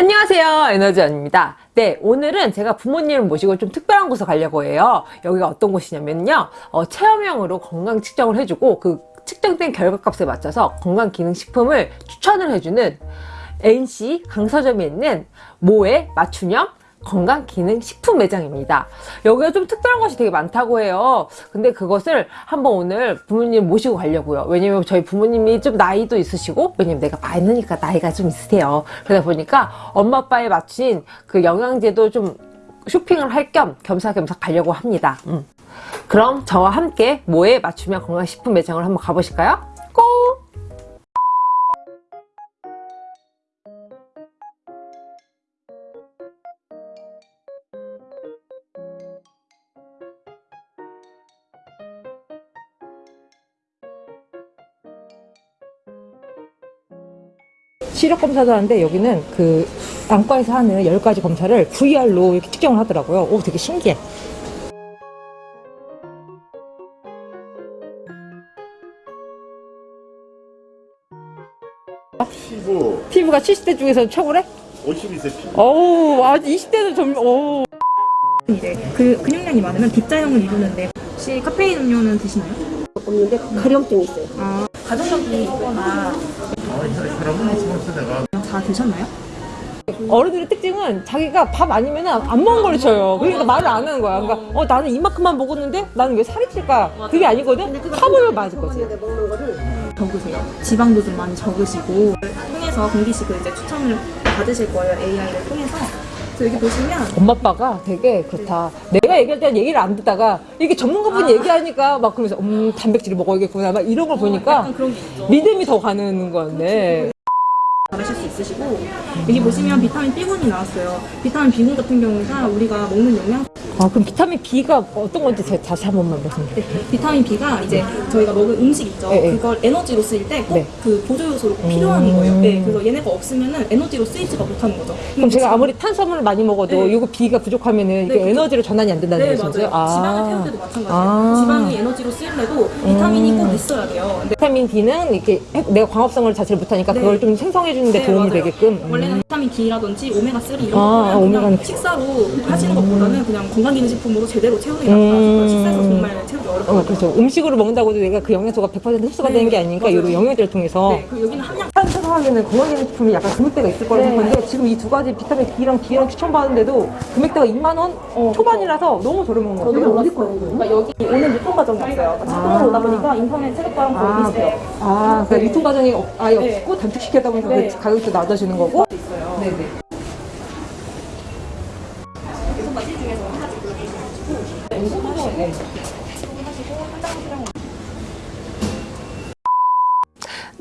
안녕하세요. 에너지원입니다. 네 오늘은 제가 부모님을 모시고 좀 특별한 곳에 가려고 해요. 여기가 어떤 곳이냐면요. 어, 체험형으로 건강 측정을 해주고 그 측정된 결과값에 맞춰서 건강기능식품을 추천을 해주는 NC 강서점에 있는 모의 맞춤형 건강기능식품 매장입니다. 여기가 좀 특별한 것이 되게 많다고 해요. 근데 그것을 한번 오늘 부모님 모시고 가려고요. 왜냐면 저희 부모님이 좀 나이도 있으시고 왜냐면 내가 많으니까 나이가 좀 있으세요. 그러다 보니까 엄마 아빠에 맞춘 그 영양제도 좀 쇼핑을 할 겸 겸사겸사 가려고 합니다. 음. 그럼 저와 함께 모에 맞춤형 건강식품 매장을 한번 가보실까요? 시력 검사도 하는데 여기는 그 안과에서 하는 10가지 검사를 VR로 이렇게 측정을 하더라고요. 오, 되게 신기해. 피부 피부가 70대 중에서 최고래? 52세 피부 어우, 아직 20대도 좀, 어우. 이제 그 근육량이 많으면 B자형을 이루는데 혹시 카페인 음료는 드시나요? 없는데 가려움증이 있어요. 아 가족력이 있거나 다 드셨나요? 어른들의 특징은 자기가 밥 아니면 안 먹은 걸 쳐요. 그러니까 말을 안 하는 거야. 그러니까, 어, 나는 이만큼만 먹었는데 나는 왜 살이 찔까? 그게 아니거든? 팝을 맞을 거지. 거를 적으세요. 지방도 좀 많이 적으시고 통해서 공기식을 이제 추천을 받으실 거예요. AI를 통해서. 여기 보시면 엄마 아빠가 되게 그렇다. 내가 얘기할 때는 얘기를 안 듣다가 이게 전문가분이 얘기하니까 막 그러면서 음 단백질을 먹어야겠구나 막 이런 걸 보니까 게 있죠. 믿음이 더 가는 건데 있으시고 여기 보시면 비타민 B군이 나왔어요. 비타민 B군 같은 경우가 우리가 먹는 영양 아 그럼 비타민 B가 어떤 건지 제가 다시 한 번만 말씀해 주세요. 네, 비타민 B가 이제 저희가 먹은 음식 있죠. 네, 네. 그걸 에너지로 쓰일 때꼭 네. 그 보조 요소로 꼭 필요한 음. 거예요. 네, 그래서 얘네가 없으면은 에너지로 쓰이지가 못하는 거죠. 그럼 제가 아무리 탄수화물을 많이 먹어도 네. 이거 B가 부족하면 은 이게 네, 그쵸. 에너지로 전환이 안 된다는 네, 말씀이세요? 맞아요. 지방을 태울 때도 마찬가지예요. 아. 음. 지방이 에너지로 쓰이려도 비타민이 꼭 있어야 돼요. 비타민 D는 이렇게 해- 내가 광합성을 자체를 못하니까 네. 그걸 좀 생성해 주는데 네, 도움이 맞아요. 되게끔 음. 원래는 비타민 D라든지 오메가 3 이런 아, 거는 오메가는 그냥 식사로 하시는 것보다는 그냥 건강 기능 식품으로 제대로 채우는 게 낫다. 음. 식사에서 정말 채우기 어, 어렵거든요. 그렇죠. 음식으로 먹는다고 해도 내가 그 영양소가 100% 흡수가 네, 되는 게 아니니까 맞아요. 이런 영양제를 통해서 네, 그 여기는 함량 한 생각하기에는 건강기능 식품이 약간 금액대가 있을 거라고 네. 생각하는데 지금 이 두 가지 비타민 D랑 D랑 추천받는데도 금액대가 2만 원 초반이라서 너무 저렴한 거 같아요. 어디 거예요? 그러니까 여기 오늘 유통 과정이었어요. 그러니까 자동으로 오다 보니까 인터넷 체크과랑 거의 아, 비슷해요. 아, 그러니까 유통 과정이 없- 아예 네. 없고 단축시켰다 보니까 네. 그 가격도 낮아지는 거고. 있어요. 네 네.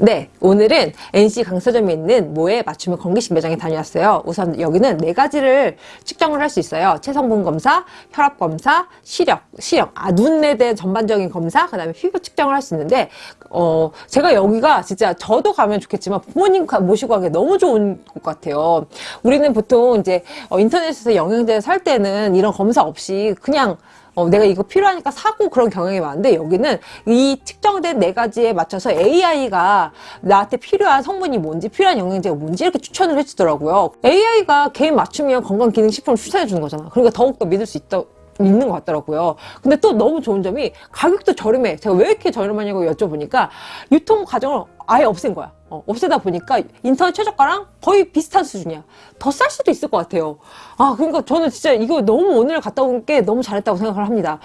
네, 오늘은 NC 강서점에 있는 모의 맞춤형 건기식 매장에 다녀왔어요. 우선 여기는 네 가지를 측정을 할 수 있어요. 체성분 검사, 혈압 검사, 시력, 시력, 아, 눈에 대한 전반적인 검사, 그 다음에 피부 측정을 할 수 있는데, 어, 제가 여기가 진짜 저도 가면 좋겠지만 부모님 가- 모시고 가기 너무 좋은 곳 같아요. 우리는 보통 이제 어, 인터넷에서 영양제 살 때는 이런 검사 없이 그냥 어, 내가 이거 필요하니까 사고 그런 경향이 많은데 여기는 이 측정된 네 가지에 맞춰서 AI가 나한테 필요한 성분이 뭔지 필요한 영양제가 뭔지 이렇게 추천을 해주더라고요. AI가 개인 맞춤형 건강기능식품을 추천해 주는 거잖아. 그러니까 더욱더 믿을 수 있다. 있는 것 같더라고요. 근데 또 너무 좋은 점이 가격도 저렴해. 제가 왜 이렇게 저렴하냐고 여쭤보니까 유통 과정을 아예 없앤 거야. 어, 없애다 보니까 인터넷 최저가랑 거의 비슷한 수준이야. 더 쌀 수도 있을 것 같아요. 아, 그러니까 저는 진짜 이거 너무 오늘 갔다 온 게 너무 잘했다고 생각을 합니다.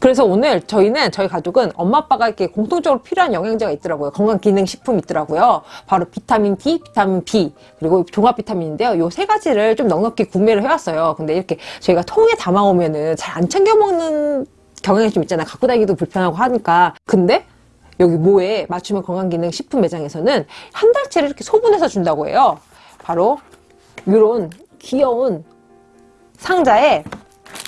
그래서 오늘 저희는 저희 가족은 엄마 아빠가 이렇게 공통적으로 필요한 영양제가 있더라고요. 건강기능식품이 있더라고요. 바로 비타민 D, 비타민 B 그리고 종합 비타민인데요. 요 세 가지를 좀 넉넉히 구매를 해왔어요. 근데 이렇게 저희가 통에 담아오면은 잘 안 챙겨 먹는 경향이 좀 있잖아요. 갖고 다니기도 불편하고 하니까. 근데 여기 모에 맞춤형 건강기능식품 매장에서는 한 달치를 이렇게 소분해서 준다고 해요. 바로 이런 귀여운 상자에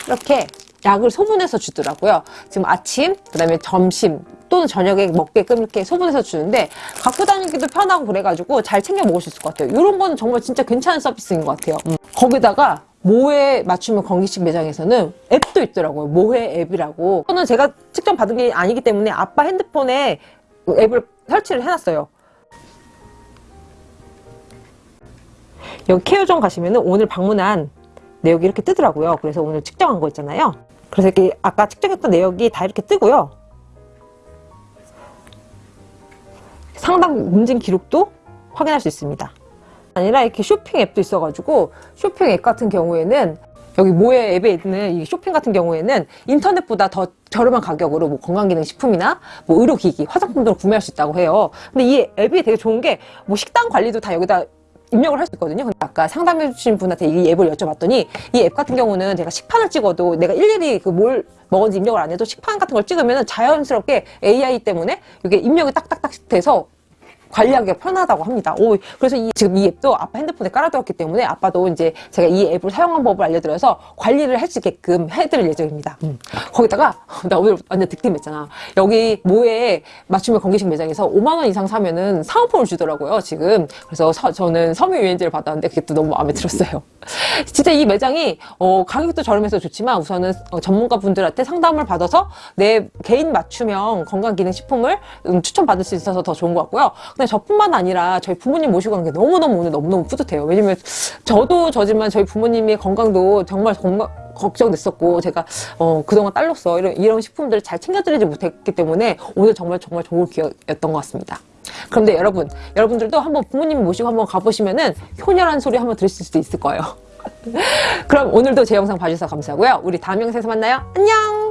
이렇게 약을 소분해서 주더라고요. 지금 아침, 그 다음에 점심 또는 저녁에 먹게끔 이렇게 소분해서 주는데 갖고 다니기도 편하고 그래가지고 잘 챙겨 먹을 수 있을 것 같아요. 이런 거는 정말 진짜 괜찮은 서비스인 것 같아요. 음. 거기다가 모해 맞춤형 건기식 매장에서는 앱도 있더라고요. 모해 앱이라고. 저는 제가 측정 받은 게 아니기 때문에 아빠 핸드폰에 그 앱을 설치를 해놨어요. 여기 케어점 가시면은 오늘 방문한 내역이 이렇게 뜨더라고요. 그래서 오늘 측정한 거 있잖아요. 그래서 이렇게 아까 측정했던 내역이 다 이렇게 뜨고요. 상담 문진 기록도 확인할 수 있습니다. 아니라 이렇게 쇼핑 앱도 있어가지고 쇼핑 앱 같은 경우에는 여기 모의 앱에 있는 이 쇼핑 같은 경우에는 인터넷보다 더 저렴한 가격으로 뭐 건강기능식품이나 뭐 의료기기, 화장품 등을 구매할 수 있다고 해요. 근데 이 앱이 되게 좋은 게 뭐 식단 관리도 다 여기다 입력을 할 수 있거든요. 근데 아까 상담해 주신 분한테 이 앱을 여쭤봤더니 이 앱 같은 경우는 제가 식판을 찍어도 내가 일일이 그 뭘 먹었는지 입력을 안 해도 식판 같은 걸 찍으면 자연스럽게 AI 때문에 이게 입력이 딱딱딱 돼서 관리하기가 편하다고 합니다. 오, 그래서 이, 지금 이 앱도 아빠 핸드폰에 깔아두었기 때문에 아빠도 이제 제가 이 앱을 사용한 법을 알려드려서 관리를 할 수 있게끔 해드릴 예정입니다. 음. 거기다가 나 오늘 완전 득템했잖아. 여기 모에 맞춤형 건기식 매장에서 5만 원 이상 사면은 사은품을 주더라고요. 지금 그래서 서- 저는 섬유 유연제를 받았는데 그게 또 너무 마음에 들었어요. 진짜 이 매장이 어, 가격도 저렴해서 좋지만 우선은 어, 전문가 분들한테 상담을 받아서 내 개인 맞춤형 건강기능식품을 음, 추천받을 수 있어서 더 좋은 것 같고요. 근데 저뿐만 아니라 저희 부모님 모시고 간 게 너무너무 오늘 너무너무 뿌듯해요. 왜냐면 저도 저지만 저희 부모님의 건강도 정말 건강, 걱정됐었고 제가 어, 그동안 딸로서 이런, 이런 식품들을 잘 챙겨드리지 못했기 때문에 오늘 정말 정말 좋은 기회였던 것 같습니다. 그런데 여러분, 여러분들도 한번 부모님 모시고 한번 가보시면은 효녀란 소리 한번 들으실 수도 있을 거예요. 그럼 오늘도 제 영상 봐주셔서 감사하고요. 우리 다음 영상에서 만나요. 안녕!